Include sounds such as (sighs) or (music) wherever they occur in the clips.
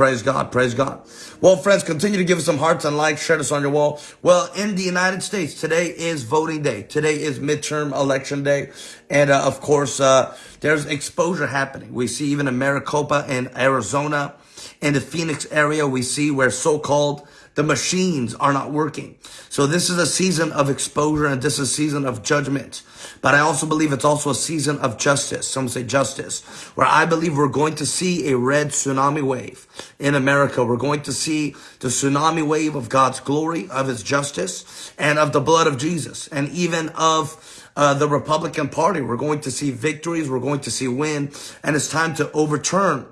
Praise God. Praise God. Well, friends, continue to give us some hearts and likes. Share this on your wall. Well, in the United States, today is voting day. Today is midterm election day. And uh, of course, uh, there's exposure happening. We see even in Maricopa in Arizona, in the Phoenix area, we see where so-called the machines are not working. So this is a season of exposure and this is a season of judgment. But I also believe it's also a season of justice. Some say justice, where I believe we're going to see a red tsunami wave in America. We're going to see the tsunami wave of God's glory, of his justice, and of the blood of Jesus, and even of uh, the Republican Party. We're going to see victories. We're going to see win. And it's time to overturn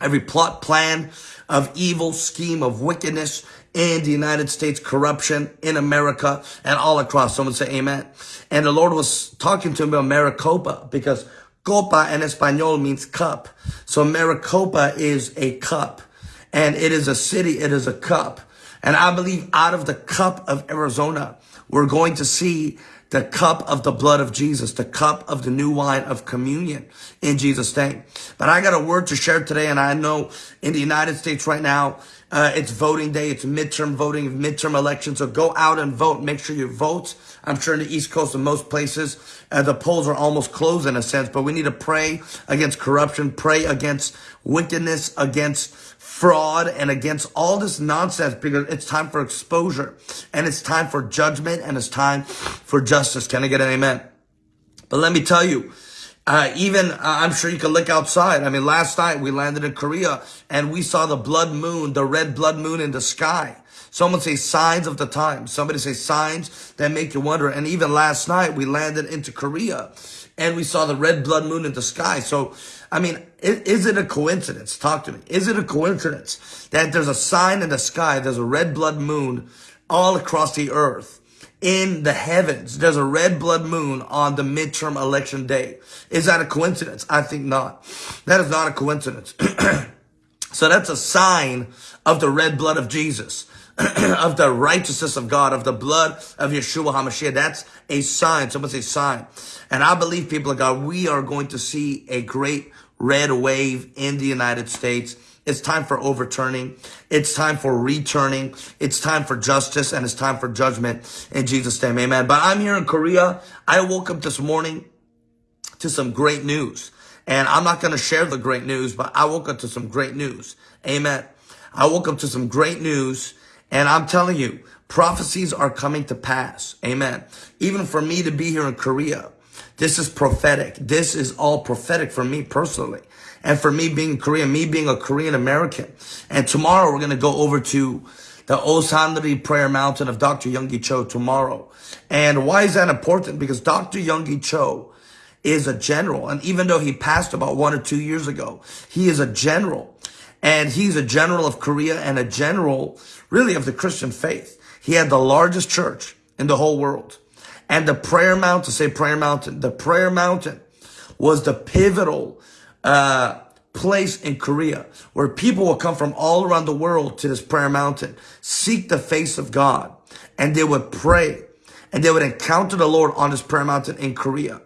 every plot, plan of evil, scheme of wickedness in the United States, corruption in America and all across. Someone say amen. And the Lord was talking to me about Maricopa because copa in Espanol means cup. So Maricopa is a cup and it is a city. It is a cup. And I believe out of the cup of Arizona, we're going to see the cup of the blood of Jesus, the cup of the new wine of communion in Jesus' name. But I got a word to share today, and I know in the United States right now, uh, it's voting day. It's midterm voting, midterm election. So go out and vote. Make sure you vote. I'm sure in the East Coast and most places, uh, the polls are almost closed in a sense, but we need to pray against corruption, pray against wickedness, against fraud, and against all this nonsense because it's time for exposure and it's time for judgment and it's time for justice. Can I get an amen? But let me tell you, uh, even, uh, I'm sure you can look outside. I mean, last night we landed in Korea and we saw the blood moon, the red blood moon in the sky. Someone say signs of the time. Somebody say signs that make you wonder. And even last night we landed into Korea and we saw the red blood moon in the sky. So, I mean, is, is it a coincidence? Talk to me. Is it a coincidence that there's a sign in the sky? There's a red blood moon all across the earth in the heavens. There's a red blood moon on the midterm election day. Is that a coincidence? I think not. That is not a coincidence. (clears throat) so that's a sign of the red blood of Jesus. (clears throat) of the righteousness of God, of the blood of Yeshua HaMashiach. That's a sign. Someone say sign. And I believe, people of God, we are going to see a great red wave in the United States it's time for overturning. It's time for returning. It's time for justice and it's time for judgment in Jesus' name. Amen. But I'm here in Korea. I woke up this morning to some great news. And I'm not going to share the great news, but I woke up to some great news. Amen. I woke up to some great news and I'm telling you, prophecies are coming to pass. Amen. Even for me to be here in Korea, this is prophetic. This is all prophetic for me personally. And for me being Korean, me being a Korean American. And tomorrow we're going to go over to the Osanri Prayer Mountain of Dr. Yonggi Cho tomorrow. And why is that important? Because Dr. Yonggi Cho is a general. And even though he passed about one or two years ago, he is a general. And he's a general of Korea and a general really of the Christian faith. He had the largest church in the whole world. And the prayer mountain, say prayer mountain, the prayer mountain was the pivotal uh, place in Korea where people will come from all around the world to this prayer mountain, seek the face of God, and they would pray and they would encounter the Lord on this prayer mountain in Korea.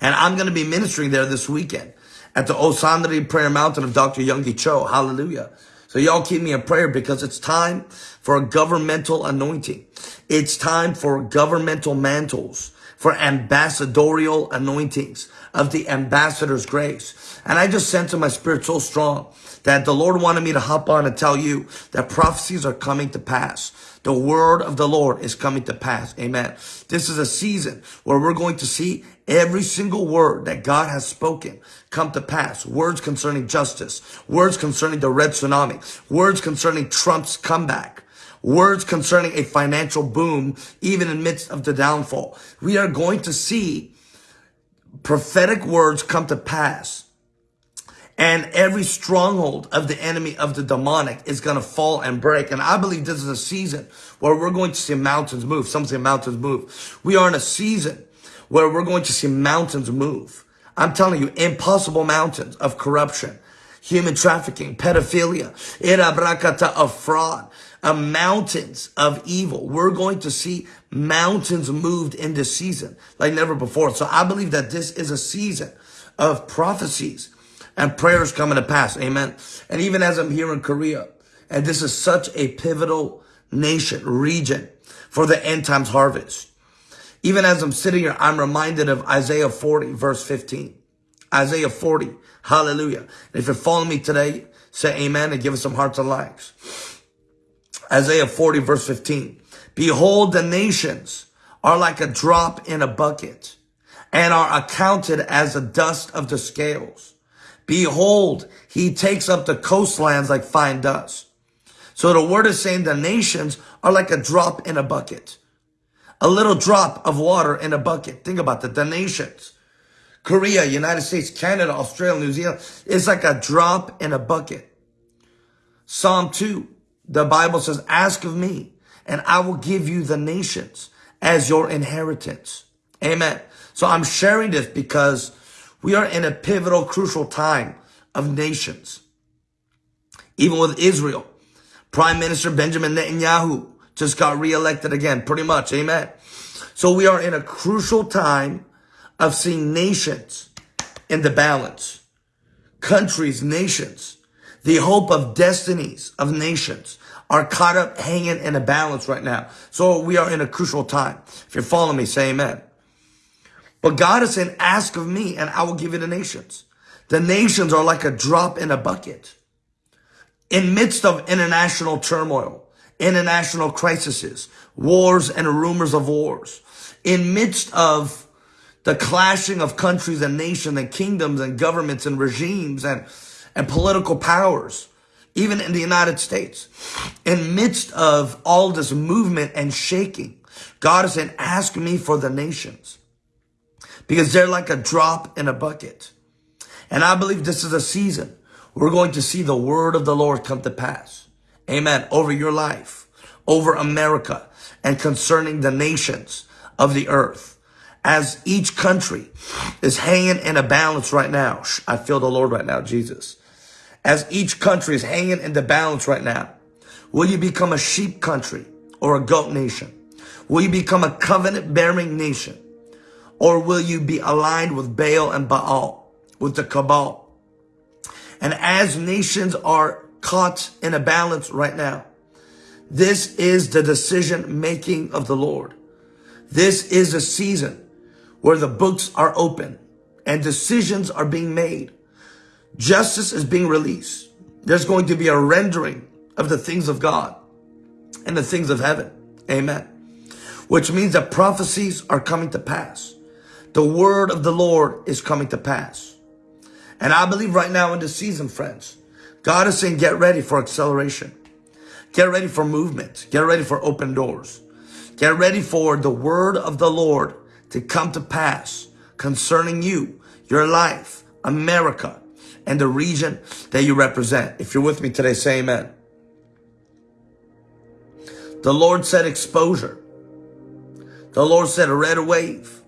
And I'm going to be ministering there this weekend at the Osanri Prayer Mountain of Dr. Yonggi Cho. Hallelujah. So y'all keep me in prayer because it's time for a governmental anointing. It's time for governmental mantles, for ambassadorial anointings of the ambassador's grace. And I just sense in my spirit so strong that the Lord wanted me to hop on and tell you that prophecies are coming to pass. The word of the Lord is coming to pass. Amen. This is a season where we're going to see every single word that God has spoken come to pass. Words concerning justice, words concerning the red tsunami, words concerning Trump's comeback, words concerning a financial boom, even in midst of the downfall. We are going to see prophetic words come to pass. And every stronghold of the enemy of the demonic is going to fall and break. And I believe this is a season where we're going to see mountains move. Some say mountains move. We are in a season where we're going to see mountains move. I'm telling you, impossible mountains of corruption, human trafficking, pedophilia, irabrakata of fraud, uh, mountains of evil. We're going to see mountains moved in this season like never before. So I believe that this is a season of prophecies and prayers coming to pass. Amen. And even as I'm here in Korea, and this is such a pivotal nation, region for the end times harvest. Even as I'm sitting here, I'm reminded of Isaiah 40, verse 15. Isaiah 40. Hallelujah. And if you're following me today, say amen and give us some hearts and likes. Isaiah 40, verse 15. Behold, the nations are like a drop in a bucket and are accounted as the dust of the scales. Behold, he takes up the coastlands like fine dust. So the word is saying the nations are like a drop in a bucket. A little drop of water in a bucket. Think about that. The nations. Korea, United States, Canada, Australia, New Zealand. It's like a drop in a bucket. Psalm 2, the Bible says, ask of me and I will give you the nations as your inheritance. Amen. So I'm sharing this because we are in a pivotal, crucial time of nations. Even with Israel, Prime Minister Benjamin Netanyahu just got reelected again, pretty much. Amen. So we are in a crucial time of seeing nations in the balance. Countries, nations, the hope of destinies of nations are caught up hanging in a balance right now. So we are in a crucial time. If you're following me, say amen. But God is saying, ask of me and I will give you the nations. The nations are like a drop in a bucket. In midst of international turmoil, international crises, wars and rumors of wars, in midst of the clashing of countries and nations and kingdoms and governments and regimes and, and political powers, even in the United States, in midst of all this movement and shaking, God is saying, ask me for the nations because they're like a drop in a bucket. And I believe this is a season we're going to see the word of the Lord come to pass. Amen. Over your life, over America, and concerning the nations of the earth. As each country is hanging in a balance right now. I feel the Lord right now, Jesus. As each country is hanging in the balance right now. Will you become a sheep country or a goat nation? Will you become a covenant bearing nation? Or will you be aligned with Baal and Baal, with the cabal? And as nations are caught in a balance right now, this is the decision making of the Lord. This is a season where the books are open and decisions are being made. Justice is being released. There's going to be a rendering of the things of God and the things of heaven. Amen. Which means that prophecies are coming to pass. The word of the Lord is coming to pass. And I believe right now in this season, friends, God is saying, get ready for acceleration. Get ready for movement. Get ready for open doors. Get ready for the word of the Lord to come to pass concerning you, your life, America, and the region that you represent. If you're with me today, say amen. The Lord said exposure. The Lord said a red wave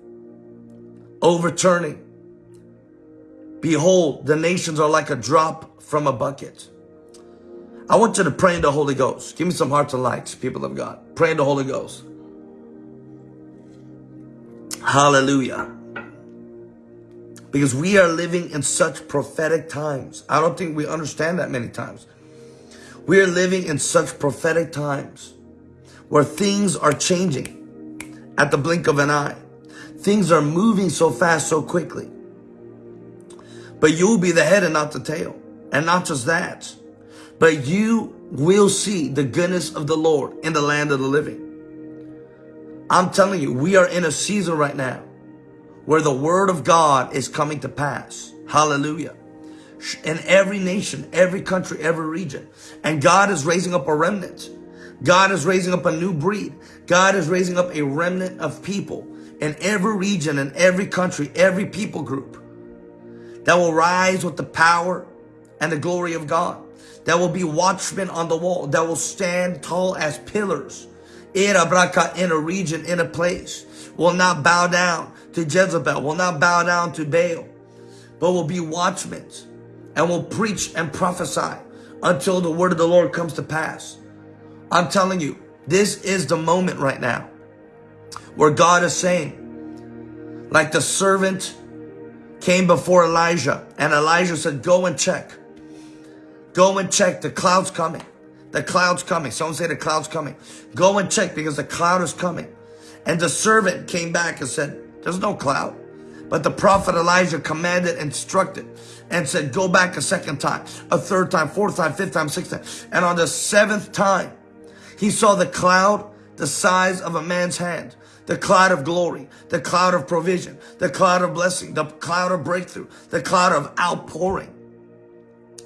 overturning. Behold, the nations are like a drop from a bucket. I want you to pray in the Holy Ghost. Give me some hearts and likes, people of God. Pray in the Holy Ghost. Hallelujah. Because we are living in such prophetic times. I don't think we understand that many times. We are living in such prophetic times where things are changing at the blink of an eye. Things are moving so fast, so quickly. But you'll be the head and not the tail. And not just that, but you will see the goodness of the Lord in the land of the living. I'm telling you, we are in a season right now where the word of God is coming to pass. Hallelujah. In every nation, every country, every region. And God is raising up a remnant. God is raising up a new breed. God is raising up a remnant of people in every region, in every country, every people group that will rise with the power and the glory of God. That will be watchmen on the wall, that will stand tall as pillars in a in a region, in a place, will not bow down to Jezebel, will not bow down to Baal, but will be watchmen and will preach and prophesy until the word of the Lord comes to pass. I'm telling you, this is the moment right now where God is saying, like the servant came before Elijah. And Elijah said, go and check. Go and check. The cloud's coming. The cloud's coming. Someone say the cloud's coming. Go and check because the cloud is coming. And the servant came back and said, there's no cloud. But the prophet Elijah commanded, instructed, and said, go back a second time, a third time, fourth time, fifth time, sixth time. And on the seventh time, he saw the cloud the size of a man's hand, the cloud of glory, the cloud of provision, the cloud of blessing, the cloud of breakthrough, the cloud of outpouring.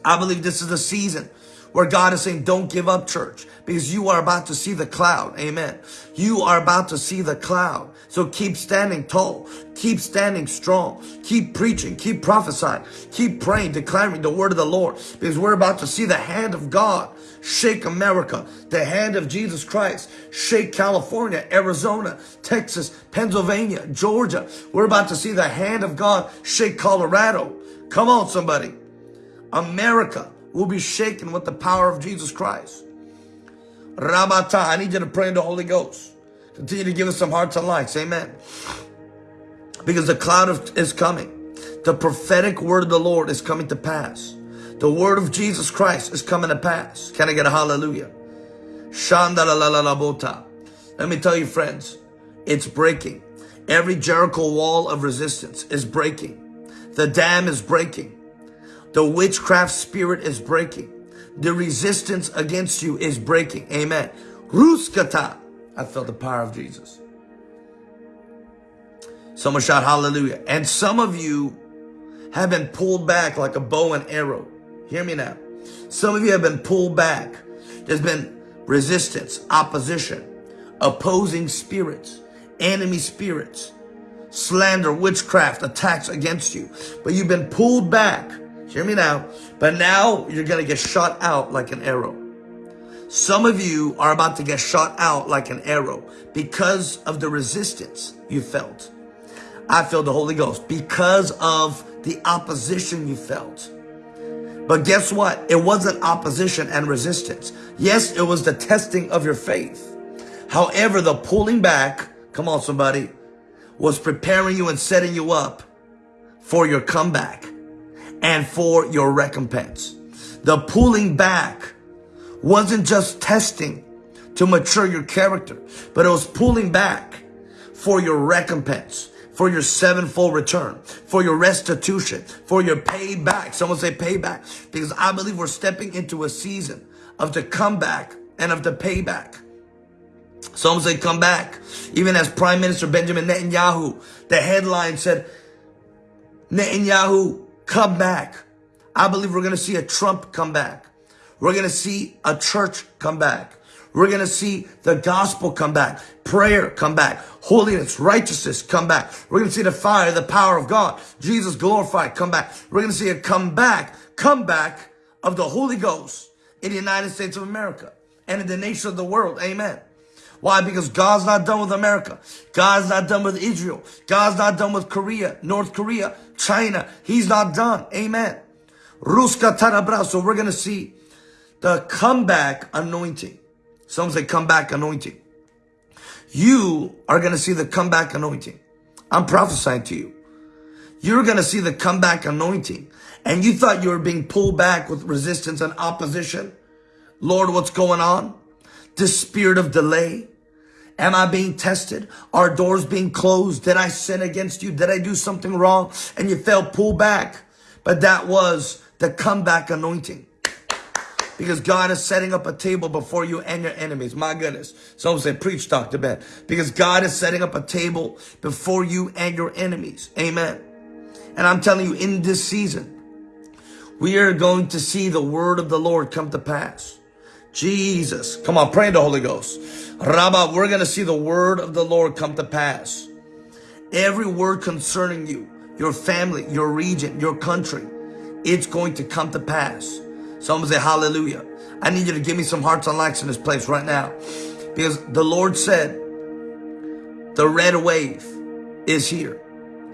I believe this is the season where God is saying, don't give up church because you are about to see the cloud. Amen. You are about to see the cloud. So keep standing tall. Keep standing strong. Keep preaching. Keep prophesying. Keep praying, declaring the word of the Lord because we're about to see the hand of God shake America, the hand of Jesus Christ shake California, Arizona, Texas, Pennsylvania, Georgia. We're about to see the hand of God shake Colorado. Come on, somebody. America will be shaken with the power of Jesus Christ. Rabata, I need you to pray in the Holy Ghost. Continue to give us some hearts and lights. Amen. Because the cloud of, is coming. The prophetic word of the Lord is coming to pass. The word of Jesus Christ is coming to pass. Can I get a hallelujah? Shandalalabota. Let me tell you, friends, it's breaking. Every Jericho wall of resistance is breaking. The dam is breaking. The witchcraft spirit is breaking. The resistance against you is breaking. Amen. Ruskata. I felt the power of Jesus. Someone shout hallelujah. And some of you have been pulled back like a bow and arrow. Hear me now. Some of you have been pulled back. There's been resistance, opposition, opposing spirits, enemy spirits, slander, witchcraft, attacks against you. But you've been pulled back Hear me now. But now you're going to get shot out like an arrow. Some of you are about to get shot out like an arrow because of the resistance you felt. I feel the Holy Ghost because of the opposition you felt. But guess what? It wasn't opposition and resistance. Yes, it was the testing of your faith. However, the pulling back, come on somebody, was preparing you and setting you up for your comeback and for your recompense. The pulling back wasn't just testing to mature your character, but it was pulling back for your recompense, for your sevenfold return, for your restitution, for your payback. Someone say payback, because I believe we're stepping into a season of the comeback and of the payback. Someone say come back. Even as Prime Minister Benjamin Netanyahu, the headline said, Netanyahu come back. I believe we're going to see a Trump come back. We're going to see a church come back. We're going to see the gospel come back, prayer come back, holiness, righteousness come back. We're going to see the fire, the power of God, Jesus glorified come back. We're going to see a come back, come of the Holy Ghost in the United States of America and in the nation of the world. Amen. Why? Because God's not done with America. God's not done with Israel. God's not done with Korea, North Korea, China. He's not done. Amen. Ruska Tarabra. So we're going to see the comeback anointing. Some say comeback anointing. You are going to see the comeback anointing. I'm prophesying to you. You're going to see the comeback anointing. And you thought you were being pulled back with resistance and opposition. Lord, what's going on? This spirit of delay. Am I being tested? Are doors being closed? Did I sin against you? Did I do something wrong? And you fell, pull back. But that was the comeback anointing. Because God is setting up a table before you and your enemies. My goodness. Someone say, preach, Dr. Ben. Because God is setting up a table before you and your enemies. Amen. And I'm telling you, in this season, we are going to see the word of the Lord come to pass. Jesus. Come on, pray in the Holy Ghost. Rabba, we're going to see the word of the Lord come to pass. Every word concerning you, your family, your region, your country, it's going to come to pass. Someone say hallelujah. I need you to give me some hearts and likes in this place right now. Because the Lord said, the red wave is here.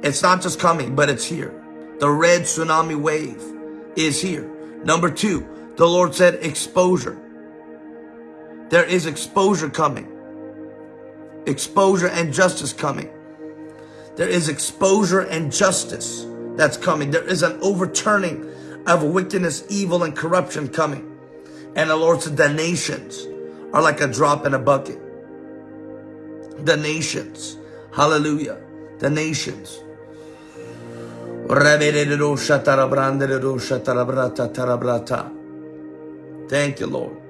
It's not just coming, but it's here. The red tsunami wave is here. Number two, the Lord said exposure. There is exposure coming. Exposure and justice coming. There is exposure and justice that's coming. There is an overturning of wickedness, evil, and corruption coming. And the Lord said the nations are like a drop in a bucket. The nations. Hallelujah. The nations. Thank you, Lord.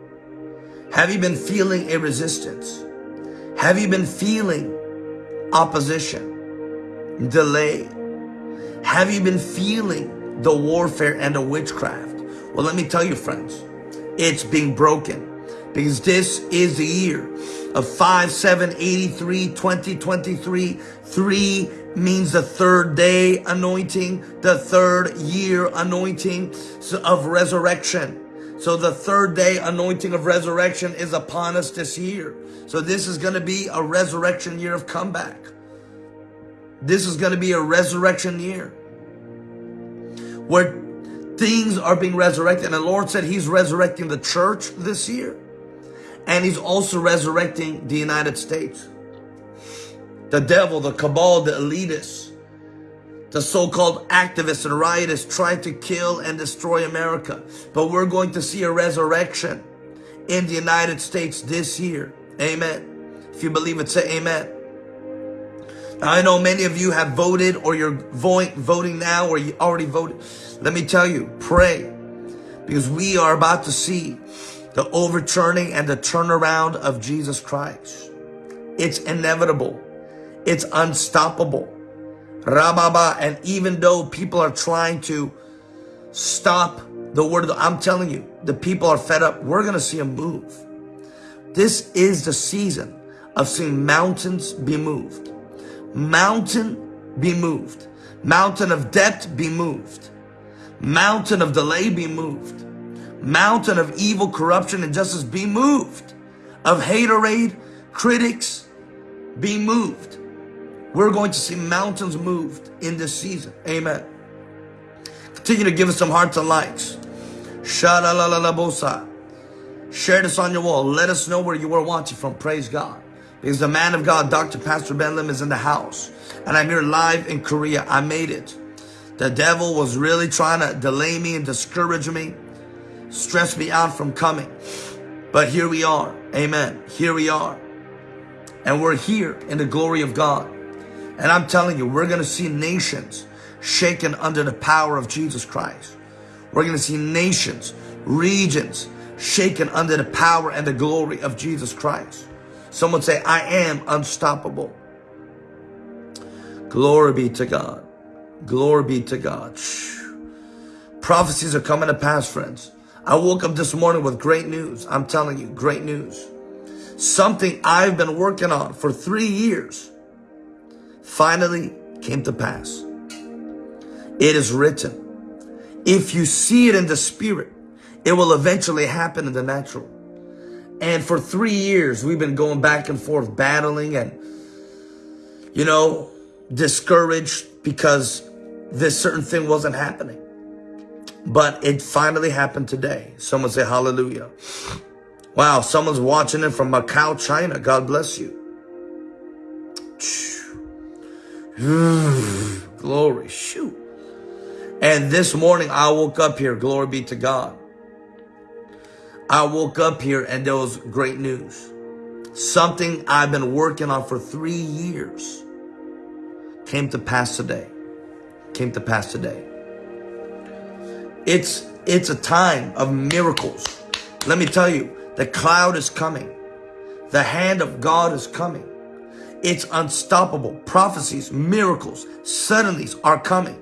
Have you been feeling a resistance? Have you been feeling opposition, delay? Have you been feeling the warfare and the witchcraft? Well, let me tell you, friends, it's being broken because this is the year of 5, 7, 83, 2023. 3 means the third day anointing, the third year anointing of resurrection. So the third day anointing of resurrection is upon us this year. So this is going to be a resurrection year of comeback. This is going to be a resurrection year where things are being resurrected. And the Lord said he's resurrecting the church this year. And he's also resurrecting the United States. The devil, the cabal, the elitists, the so-called activists and rioters trying to kill and destroy America. But we're going to see a resurrection in the United States this year. Amen. If you believe it, say amen. Now, I know many of you have voted or you're voting now or you already voted. Let me tell you, pray because we are about to see the overturning and the turnaround of Jesus Christ. It's inevitable. It's unstoppable. Rababa. And even though people are trying to stop the word I'm telling you, the people are fed up. We're going to see a move. This is the season of seeing mountains be moved. Mountain be moved. Mountain of debt be moved. Mountain of delay be moved mountain of evil, corruption, and injustice be moved. Of haterade, critics be moved. We're going to see mountains moved in this season. Amen. Continue to give us some hearts and likes. Share this on your wall. Let us know where you were watching from. Praise God. Because the man of God, Dr. Pastor Ben Lim, is in the house. And I'm here live in Korea. I made it. The devil was really trying to delay me and discourage me stress me out from coming. But here we are. Amen. Here we are. And we're here in the glory of God. And I'm telling you, we're going to see nations shaken under the power of Jesus Christ. We're going to see nations, regions shaken under the power and the glory of Jesus Christ. Someone say, I am unstoppable. Glory be to God. Glory be to God. Prophecies are coming to pass, friends. I woke up this morning with great news. I'm telling you, great news. Something I've been working on for three years finally came to pass. It is written. If you see it in the spirit, it will eventually happen in the natural. And for three years, we've been going back and forth battling and, you know, discouraged because this certain thing wasn't happening. But it finally happened today. Someone say hallelujah. Wow, someone's watching it from Macau, China. God bless you. (sighs) Glory, shoot. And this morning I woke up here, glory be to God. I woke up here and there was great news. Something I've been working on for three years came to pass today. Came to pass today. It's, it's a time of miracles. Let me tell you, the cloud is coming. The hand of God is coming. It's unstoppable. Prophecies, miracles, suddenlies are coming.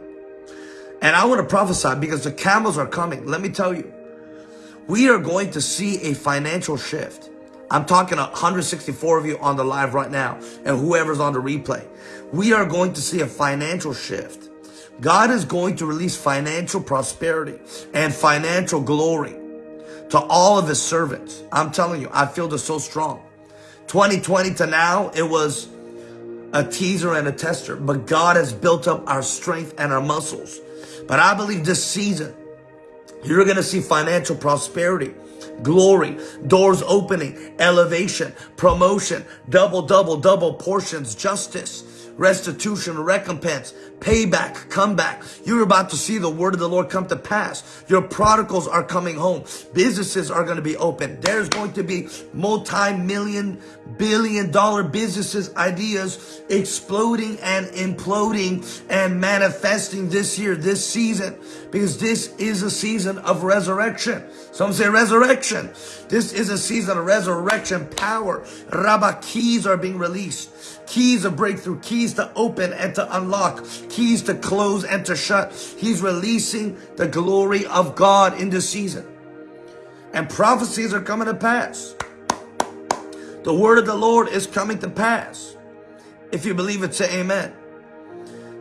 And I want to prophesy because the camels are coming. Let me tell you, we are going to see a financial shift. I'm talking 164 of you on the live right now and whoever's on the replay. We are going to see a financial shift. God is going to release financial prosperity and financial glory to all of his servants. I'm telling you, I feel this so strong. 2020 to now, it was a teaser and a tester, but God has built up our strength and our muscles. But I believe this season, you're going to see financial prosperity, glory, doors opening, elevation, promotion, double, double, double portions, justice, restitution, recompense, payback, comeback. You're about to see the word of the Lord come to pass. Your prodigals are coming home. Businesses are going to be open. There's going to be multi-million, billion dollar businesses, ideas exploding and imploding and manifesting this year, this season, because this is a season of resurrection. Some say resurrection. This is a season of resurrection power. Rabba keys are being released. Keys of breakthrough, keys to open and to unlock, keys to close and to shut. He's releasing the glory of God in this season. And prophecies are coming to pass. The word of the Lord is coming to pass. If you believe it, say amen.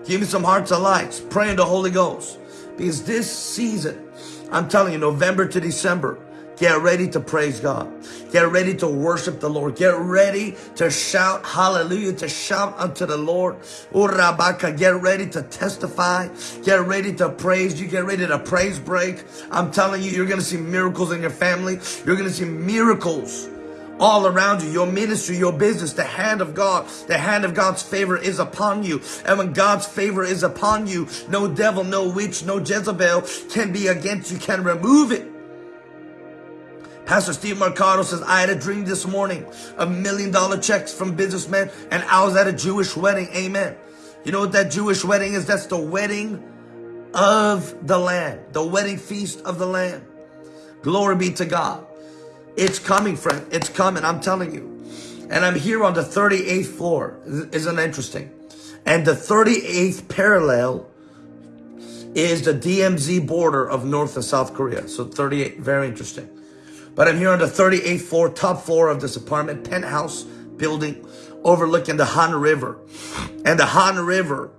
Give me some hearts and lights. Pray in the Holy Ghost. Because this season, I'm telling you, November to December, Get ready to praise God. Get ready to worship the Lord. Get ready to shout hallelujah, to shout unto the Lord. Oh, Urabaka, get ready to testify. Get ready to praise. You get ready to praise break. I'm telling you, you're going to see miracles in your family. You're going to see miracles all around you, your ministry, your business, the hand of God, the hand of God's favor is upon you. And when God's favor is upon you, no devil, no witch, no Jezebel can be against you, can remove it. Pastor Steve Mercado says, I had a dream this morning of million dollar checks from businessmen and I was at a Jewish wedding. Amen. You know what that Jewish wedding is? That's the wedding of the Lamb, the wedding feast of the Lamb. Glory be to God. It's coming, friend. It's coming. I'm telling you. And I'm here on the 38th floor. Isn't interesting? And the 38th parallel is the DMZ border of North and South Korea. So 38, very interesting. But I'm here on the 38th floor, top floor of this apartment, penthouse building overlooking the Han River. And the Han River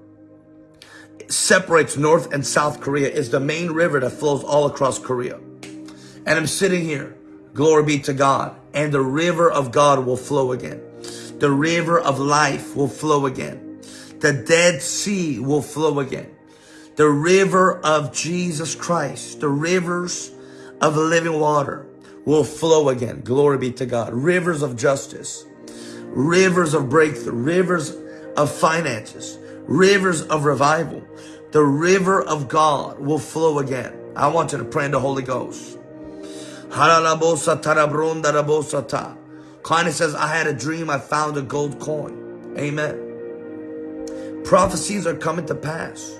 separates North and South Korea, is the main river that flows all across Korea. And I'm sitting here, glory be to God, and the river of God will flow again. The river of life will flow again. The Dead Sea will flow again. The river of Jesus Christ, the rivers of living water will flow again. Glory be to God. Rivers of justice, rivers of breakthrough, rivers of finances, rivers of revival. The river of God will flow again. I want you to pray in the Holy Ghost. Connie says, I had a dream. I found a gold coin. Amen. Prophecies are coming to pass.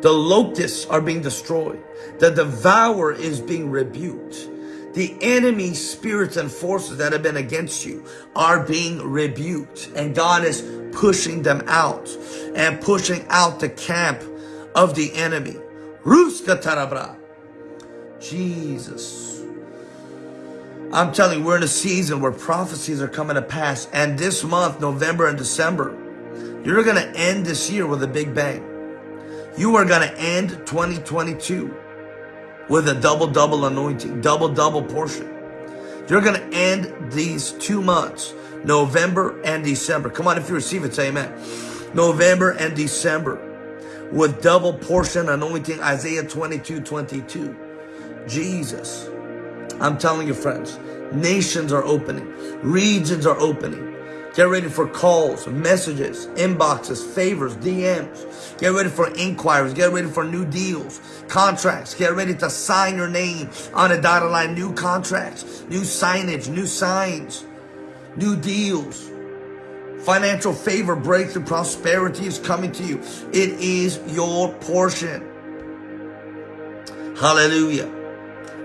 The locusts are being destroyed. The devourer is being rebuked. The enemy spirits and forces that have been against you are being rebuked and God is pushing them out and pushing out the camp of the enemy. Tarabra. Jesus. I'm telling you, we're in a season where prophecies are coming to pass. And this month, November and December, you're going to end this year with a big bang. You are going to end 2022 with a double-double anointing, double-double portion. You're going to end these two months, November and December. Come on, if you receive it, say amen. November and December with double portion anointing, Isaiah 22, 22. Jesus. I'm telling you, friends, nations are opening, regions are opening. Get ready for calls, messages, inboxes, favors, DMs. Get ready for inquiries. Get ready for new deals, contracts. Get ready to sign your name on a dotted line. New contracts, new signage, new signs, new deals. Financial favor, breakthrough, prosperity is coming to you. It is your portion. Hallelujah.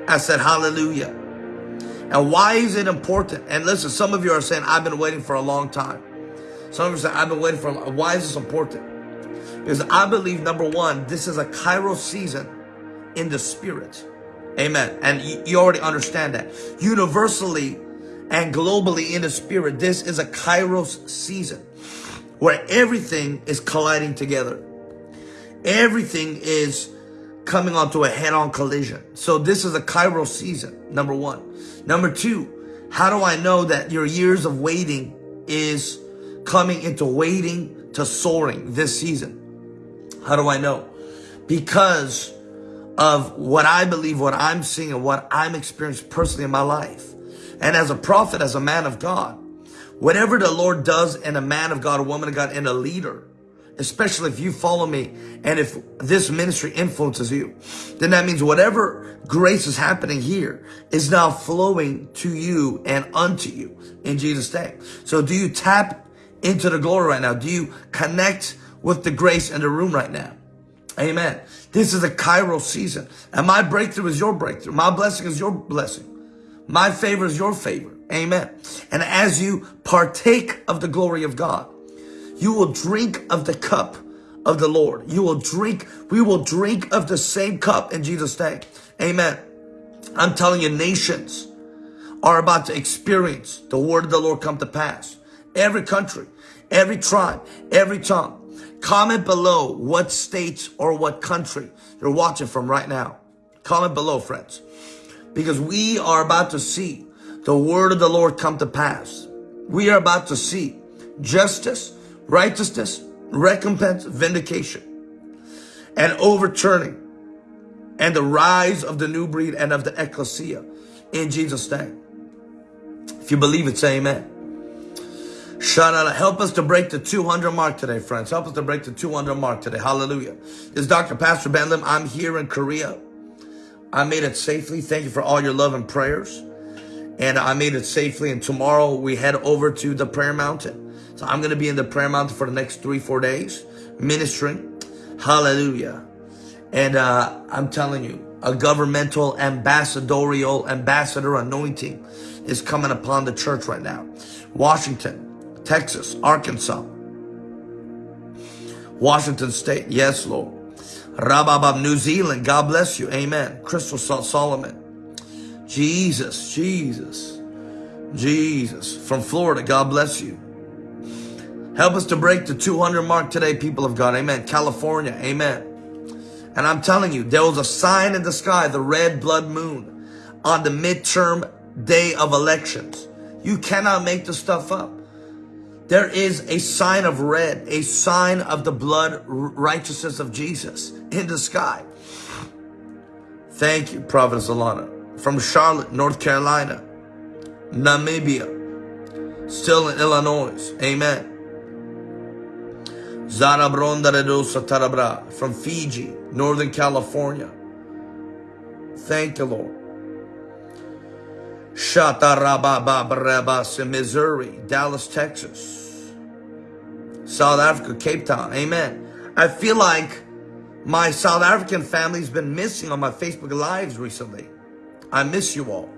I said hallelujah. And why is it important? And listen, some of you are saying, I've been waiting for a long time. Some of you are saying, I've been waiting for a long Why is this important? Because I believe, number one, this is a Kairos season in the spirit. Amen. And you already understand that. Universally and globally in the spirit, this is a Kairos season where everything is colliding together. Everything is coming onto a head-on collision. So this is a Kairos season, number one. Number two, how do I know that your years of waiting is coming into waiting to soaring this season? How do I know? Because of what I believe, what I'm seeing, and what I'm experiencing personally in my life. And as a prophet, as a man of God, Whatever the Lord does in a man of God, a woman of God, in a leader, especially if you follow me and if this ministry influences you, then that means whatever grace is happening here is now flowing to you and unto you in Jesus' name. So do you tap into the glory right now? Do you connect with the grace in the room right now? Amen. This is a Kairos season. And my breakthrough is your breakthrough. My blessing is your blessing. My favor is your favor. Amen. And as you partake of the glory of God, you will drink of the cup of the Lord. You will drink, we will drink of the same cup in Jesus' name. Amen. I'm telling you, nations are about to experience the word of the Lord come to pass. Every country, every tribe, every tongue. Comment below what state or what country you're watching from right now. Comment below, friends. Because we are about to see the word of the Lord come to pass. We are about to see justice, righteousness, recompense, vindication, and overturning, and the rise of the new breed and of the ecclesia in Jesus' name. If you believe it, say amen. Shout out. Help us to break the 200 mark today, friends. Help us to break the 200 mark today. Hallelujah. This is Dr. Pastor Ben Lim. I'm here in Korea. I made it safely. Thank you for all your love and prayers. And I made it safely. And tomorrow we head over to the prayer mountain. So I'm going to be in the prayer mountain for the next three, four days, ministering. Hallelujah. And uh, I'm telling you, a governmental ambassadorial ambassador anointing is coming upon the church right now. Washington, Texas, Arkansas, Washington State. Yes, Lord. Rababab, New Zealand. God bless you. Amen. Crystal Salt Solomon. Jesus, Jesus, Jesus. From Florida. God bless you. Help us to break the 200 mark today, people of God. Amen. California. Amen. And I'm telling you, there was a sign in the sky, the red blood moon, on the midterm day of elections. You cannot make this stuff up. There is a sign of red, a sign of the blood righteousness of Jesus in the sky. Thank you, Prophet Alana. From Charlotte, North Carolina, Namibia, still in Illinois. Amen. Tarabra from Fiji, Northern California. Thank you, Lord. Shatarababababas in Missouri, Dallas, Texas. South Africa, Cape Town. Amen. I feel like my South African family's been missing on my Facebook Lives recently. I miss you all.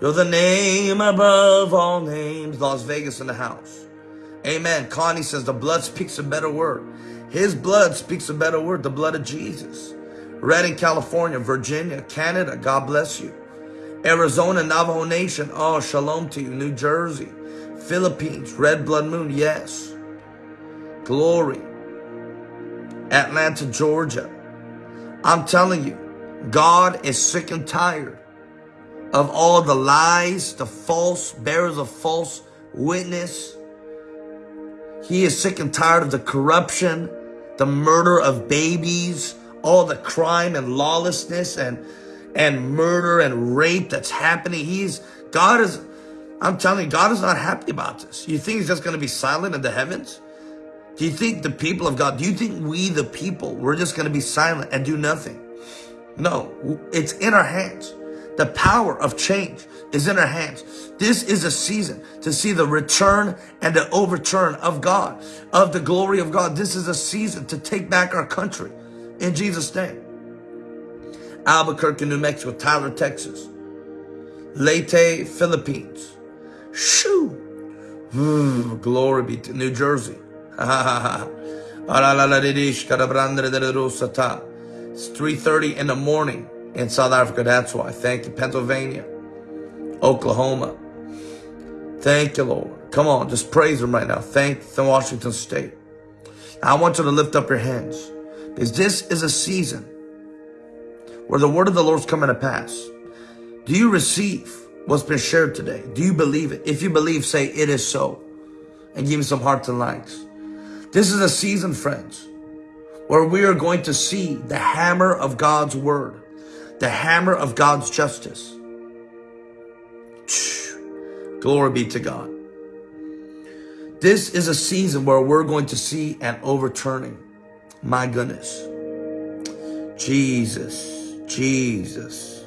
You're the name above all names. Las Vegas in the house. Amen. Connie says the blood speaks a better word. His blood speaks a better word, the blood of Jesus. Redding, California, Virginia, Canada, God bless you. Arizona, Navajo Nation, oh, shalom to you. New Jersey, Philippines, Red Blood Moon, yes. Glory. Atlanta, Georgia. I'm telling you, God is sick and tired of all the lies, the false bearers of false witness, he is sick and tired of the corruption, the murder of babies, all the crime and lawlessness and and murder and rape that's happening. He's God is I'm telling you, God is not happy about this. You think he's just going to be silent in the heavens? Do you think the people of God, do you think we the people, we're just going to be silent and do nothing? No, it's in our hands. The power of change is in our hands. This is a season to see the return and the overturn of God, of the glory of God. This is a season to take back our country in Jesus' name. Albuquerque, New Mexico, Tyler, Texas, Leyte, Philippines. Shoo! Glory be to New Jersey. (laughs) It's 3.30 in the morning in South Africa. That's why. Thank you. Pennsylvania. Oklahoma. Thank you, Lord. Come on, just praise Him right now. Thank the Washington State. I want you to lift up your hands because this is a season where the word of the Lord is coming to pass. Do you receive what's been shared today? Do you believe it? If you believe, say it is so and give me some hearts and likes. This is a season, friends, where we are going to see the hammer of God's word, the hammer of God's justice Glory be to God. This is a season where we're going to see an overturning. My goodness. Jesus, Jesus,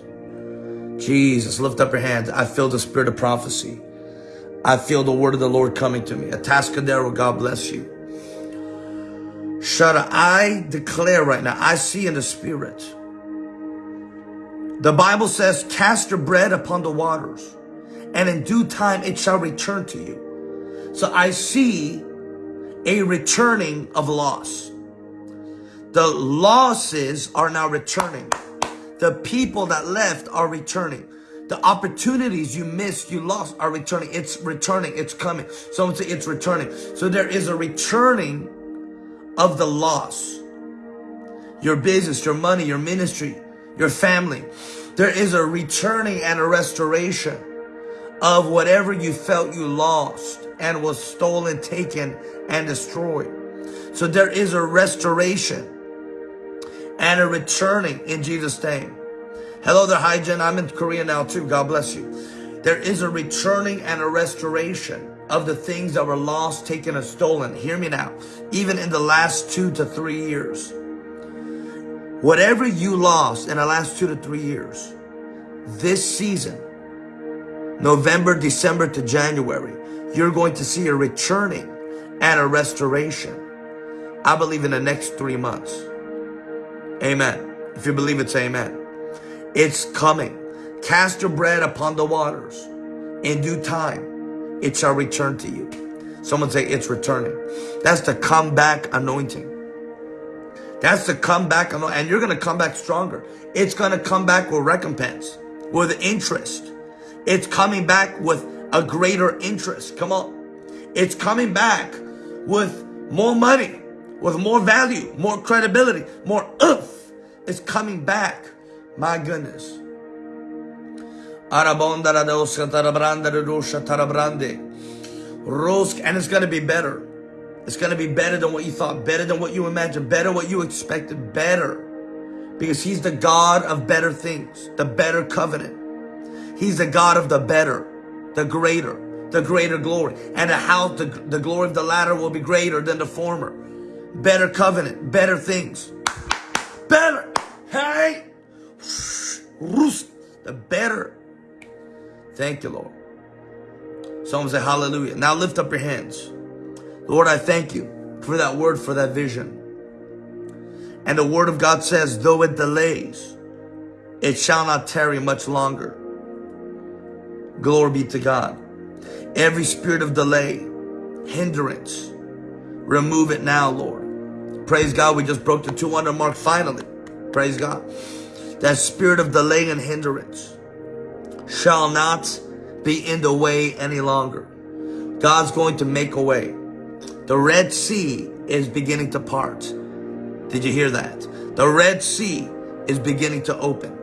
Jesus. Lift up your hands. I feel the spirit of prophecy. I feel the word of the Lord coming to me. Atascadero, God bless you. Shada, I declare right now, I see in the spirit. The Bible says, cast your bread upon the waters, and in due time it shall return to you. So I see a returning of loss. The losses are now returning. The people that left are returning. The opportunities you missed, you lost are returning. It's returning. It's coming. Someone say it's returning. So there is a returning of the loss. Your business, your money, your ministry, your family. There is a returning and a restoration of whatever you felt you lost and was stolen, taken, and destroyed. So there is a restoration and a returning in Jesus' name. Hello there, Hi Jen. I'm in Korea now too. God bless you. There is a returning and a restoration of the things that were lost, taken, and stolen. Hear me now. Even in the last two to three years. Whatever you lost in the last two to three years, this season, November, December to January, you're going to see a returning and a restoration. I believe in the next three months. Amen. If you believe it, say amen. It's coming. Cast your bread upon the waters. In due time, it shall return to you. Someone say it's returning. That's the comeback anointing. That's the comeback. And you're going to come back stronger. It's going to come back with recompense, with interest. It's coming back with a greater interest. Come on. It's coming back with more money, with more value, more credibility, more oomph. It's coming back my goodness. And it's going to be better. It's going to be better than what you thought, better than what you imagined, better what you expected, better. Because he's the God of better things, the better covenant. He's the God of the better, the greater, the greater glory. And how the, the glory of the latter will be greater than the former. Better covenant, better things. Better. Hey! the better. Thank you, Lord. Someone say hallelujah. Now lift up your hands. Lord, I thank you for that word, for that vision. And the word of God says, though it delays, it shall not tarry much longer. Glory be to God. Every spirit of delay, hindrance, remove it now, Lord. Praise God. We just broke the 200 mark finally. Praise God. That spirit of delay and hindrance shall not be in the way any longer. God's going to make a way. The Red Sea is beginning to part. Did you hear that? The Red Sea is beginning to open.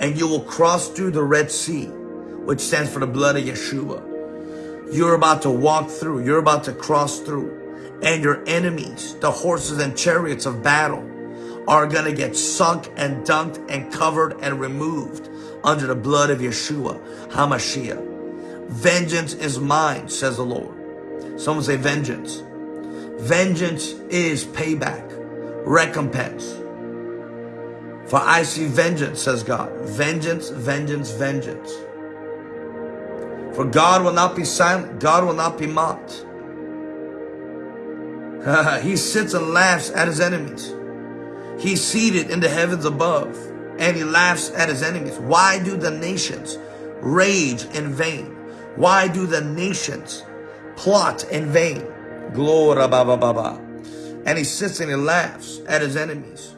And you will cross through the Red Sea, which stands for the blood of Yeshua. You're about to walk through. You're about to cross through. And your enemies, the horses and chariots of battle, are going to get sunk and dunked and covered and removed under the blood of Yeshua HaMashiach. Vengeance is mine, says the Lord. Someone say vengeance. Vengeance is payback, recompense. For I see vengeance, says God. Vengeance, vengeance, vengeance. For God will not be silent. God will not be mocked. (laughs) he sits and laughs at his enemies. He's seated in the heavens above and he laughs at his enemies. Why do the nations rage in vain? Why do the nations plot in vain? Glory baba. And he sits and he laughs at his enemies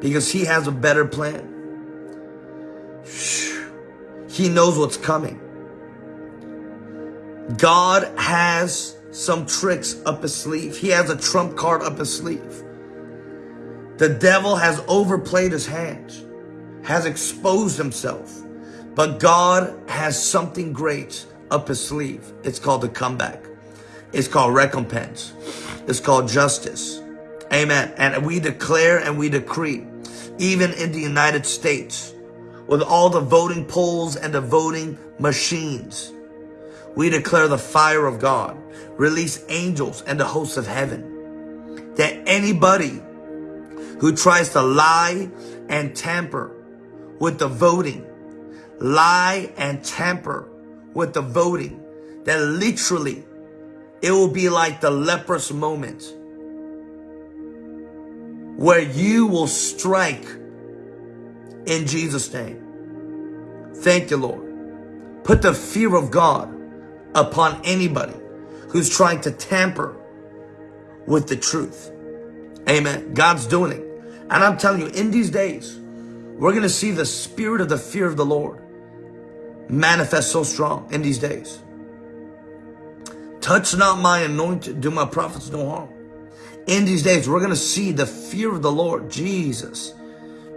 because he has a better plan. He knows what's coming. God has some tricks up his sleeve. He has a trump card up his sleeve. The devil has overplayed his hands, has exposed himself. But God has something great up his sleeve. It's called the comeback. It's called recompense. It's called justice. Amen. And we declare and we decree, even in the United States, with all the voting polls and the voting machines, we declare the fire of God, release angels and the hosts of heaven, that anybody who tries to lie and tamper with the voting, lie and tamper with the voting, that literally it will be like the leprous moment where you will strike in Jesus' name. Thank you, Lord. Put the fear of God upon anybody who's trying to tamper with the truth. Amen. God's doing it. And I'm telling you, in these days, we're going to see the spirit of the fear of the Lord manifest so strong in these days. Touch not my anointed, do my prophets no harm. In these days, we're going to see the fear of the Lord, Jesus,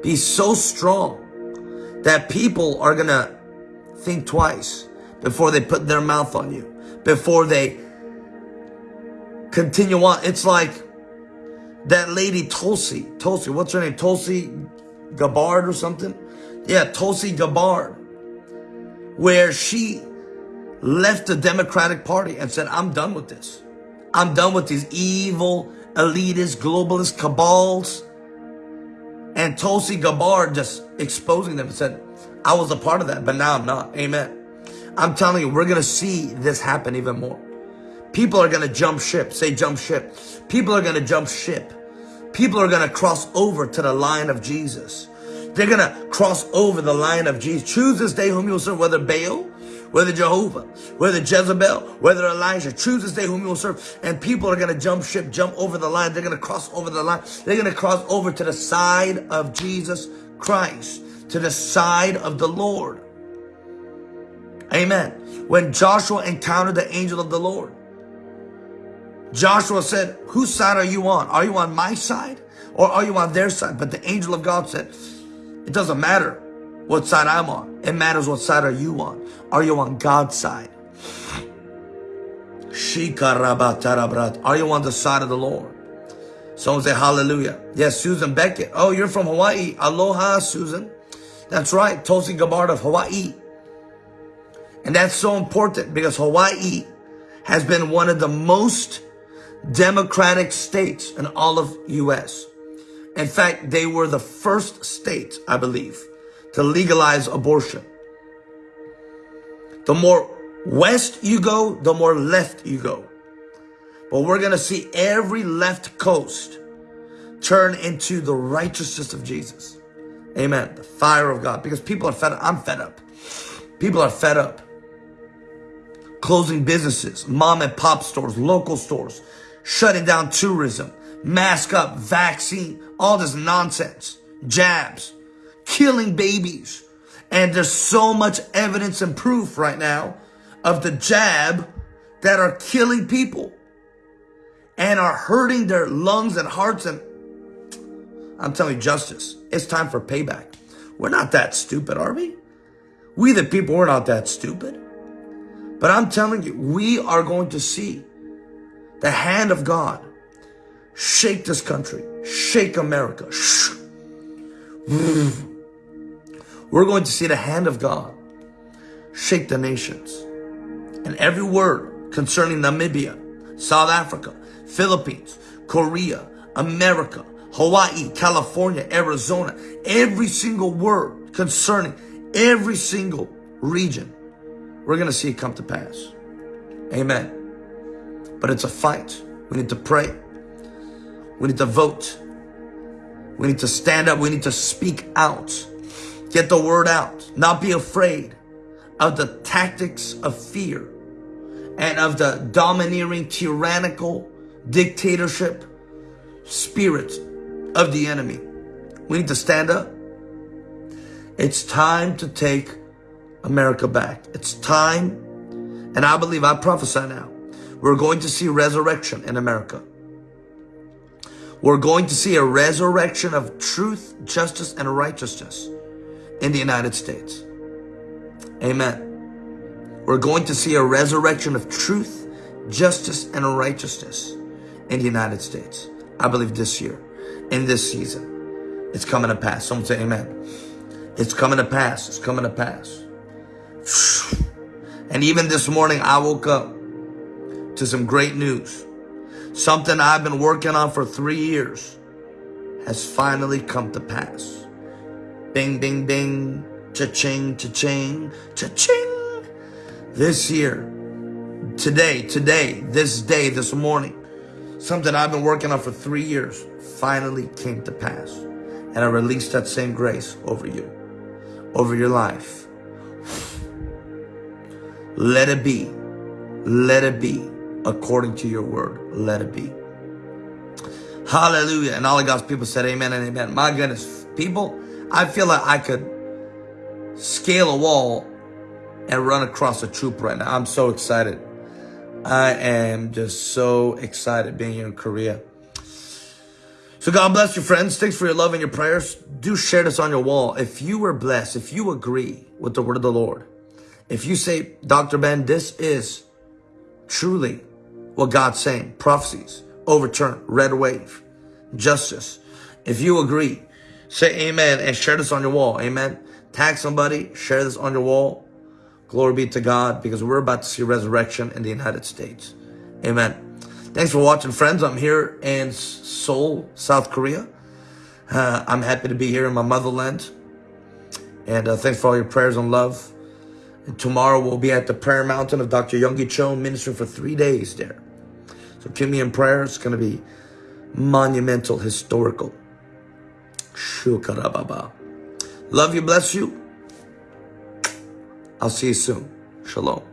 be so strong that people are going to think twice before they put their mouth on you, before they continue on. It's like that lady Tulsi, Tulsi, what's her name? Tulsi Gabbard or something? Yeah, Tulsi Gabbard, where she left the Democratic Party and said, I'm done with this. I'm done with these evil, elitist, globalist cabals. And Tulsi Gabbard just exposing them and said, I was a part of that, but now I'm not. Amen. I'm telling you, we're going to see this happen even more. People are going to jump ship. Say jump ship. People are going to jump ship. People are going to cross over to the line of Jesus. They're going to cross over the line of Jesus. Choose this day whom you will serve, whether Baal, whether Jehovah, whether Jezebel, whether Elijah. Choose this day whom you will serve. And people are going to jump ship, jump over the line. They're going to cross over the line. They're going to cross over to the side of Jesus Christ, to the side of the Lord. Amen. When Joshua encountered the angel of the Lord, Joshua said, whose side are you on? Are you on my side or are you on their side? But the angel of God said, it doesn't matter what side I'm on. It matters what side are you on. Are you on God's side? Are you on the side of the Lord? Someone say hallelujah. Yes, Susan Beckett. Oh, you're from Hawaii. Aloha, Susan. That's right. Tulsi Gabbard of Hawaii. And that's so important because Hawaii has been one of the most democratic states in all of U.S. In fact, they were the first state, I believe, to legalize abortion. The more west you go, the more left you go. But we're going to see every left coast turn into the righteousness of Jesus. Amen. The fire of God. Because people are fed up. I'm fed up. People are fed up. Closing businesses, mom and pop stores, local stores, shutting down tourism, mask up, vaccine, all this nonsense, jabs, killing babies. And there's so much evidence and proof right now of the jab that are killing people and are hurting their lungs and hearts. And I'm telling you, justice, it's time for payback. We're not that stupid, are we? We the people, we're not that stupid. But I'm telling you, we are going to see the hand of God shake this country, shake America. We're going to see the hand of God shake the nations. And every word concerning Namibia, South Africa, Philippines, Korea, America, Hawaii, California, Arizona, every single word concerning every single region, we're going to see it come to pass. Amen. But it's a fight. We need to pray. We need to vote. We need to stand up. We need to speak out. Get the word out. Not be afraid of the tactics of fear and of the domineering, tyrannical dictatorship spirit of the enemy. We need to stand up. It's time to take America back. It's time, and I believe I prophesy now, we're going to see resurrection in America. We're going to see a resurrection of truth, justice, and righteousness in the United States. Amen. We're going to see a resurrection of truth, justice, and righteousness in the United States. I believe this year, in this season, it's coming to pass. Someone say amen. It's coming to pass. It's coming to pass. (sighs) And even this morning, I woke up to some great news. Something I've been working on for three years has finally come to pass. Bing, bing, bing, cha-ching, cha-ching, cha-ching. This year, today, today, this day, this morning, something I've been working on for three years finally came to pass. And I released that same grace over you, over your life. Let it be. Let it be according to your word. Let it be. Hallelujah. And all of God's people said amen and amen. My goodness, people, I feel like I could scale a wall and run across a troop right now. I'm so excited. I am just so excited being here in Korea. So God bless you, friends. Thanks for your love and your prayers. Do share this on your wall. If you were blessed, if you agree with the word of the Lord, if you say, Dr. Ben, this is truly what God's saying, prophecies, overturn, red wave, justice. If you agree, say amen and share this on your wall. Amen. Tag somebody, share this on your wall. Glory be to God because we're about to see resurrection in the United States. Amen. Thanks for watching, friends. I'm here in Seoul, South Korea. Uh, I'm happy to be here in my motherland. And uh, thanks for all your prayers and love. And tomorrow we'll be at the prayer mountain of Dr. Yonggi Cho ministering for three days there. So keep me in prayer. It's going to be monumental, historical. Shukarababa. Love you, bless you. I'll see you soon. Shalom.